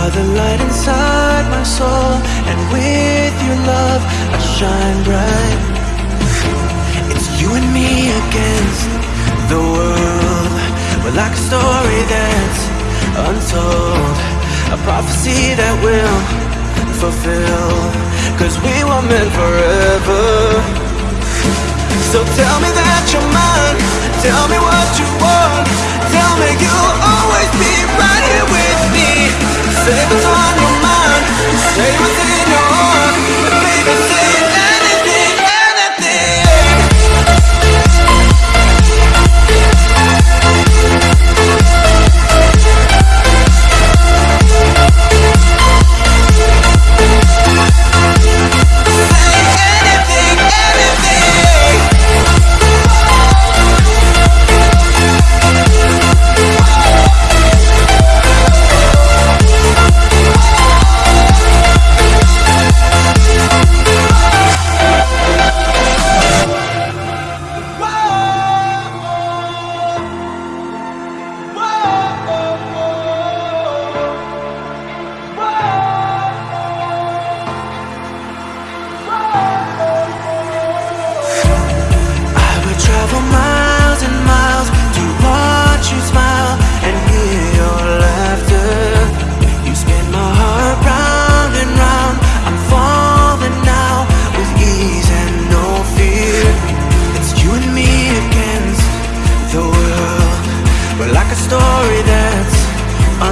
are the light inside my soul And with your love I shine bright. It's you and me against the world. We're like a story that's untold A prophecy that will fulfill Cause we were meant forever. So tell me that you're mine. Tell me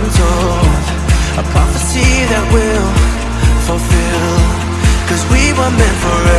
untold A prophecy that will fulfill. Cause we were meant forever